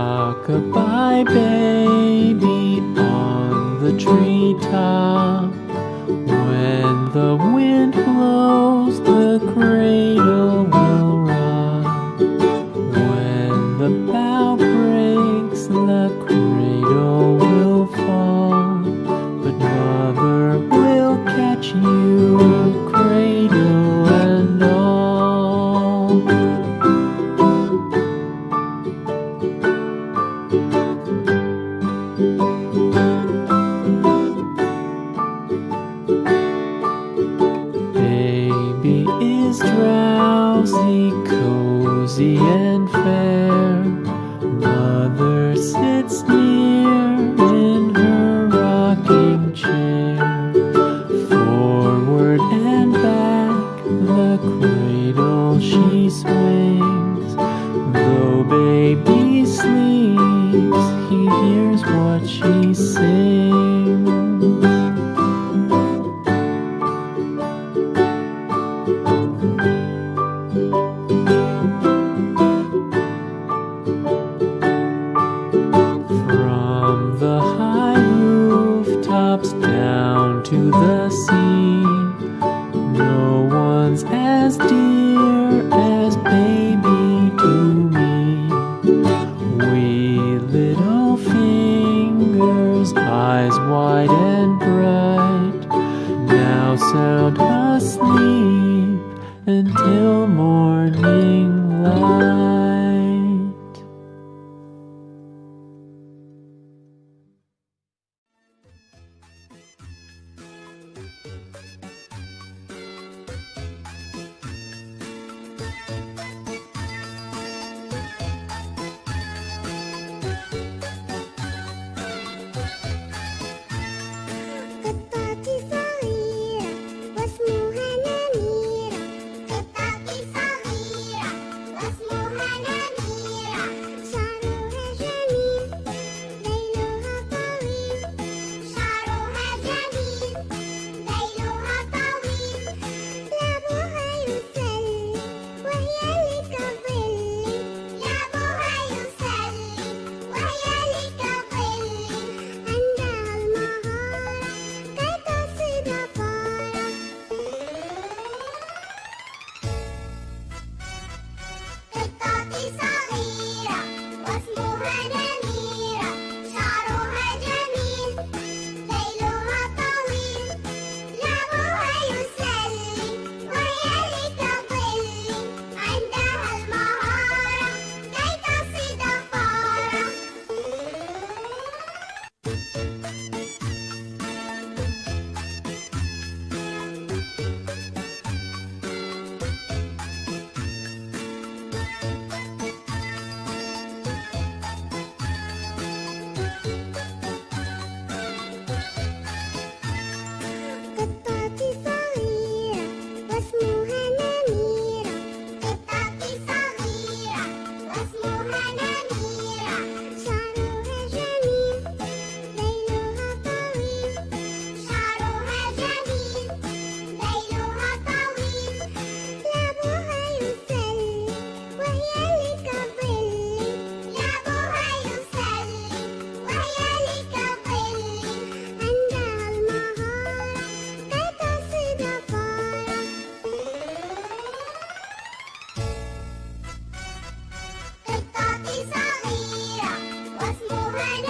Rock-a-bye baby on the treetop. Rooftops down to the sea, no one's as dear as baby to me. Wee little fingers, eyes wide and bright, now sound asleep until morning light. Bye.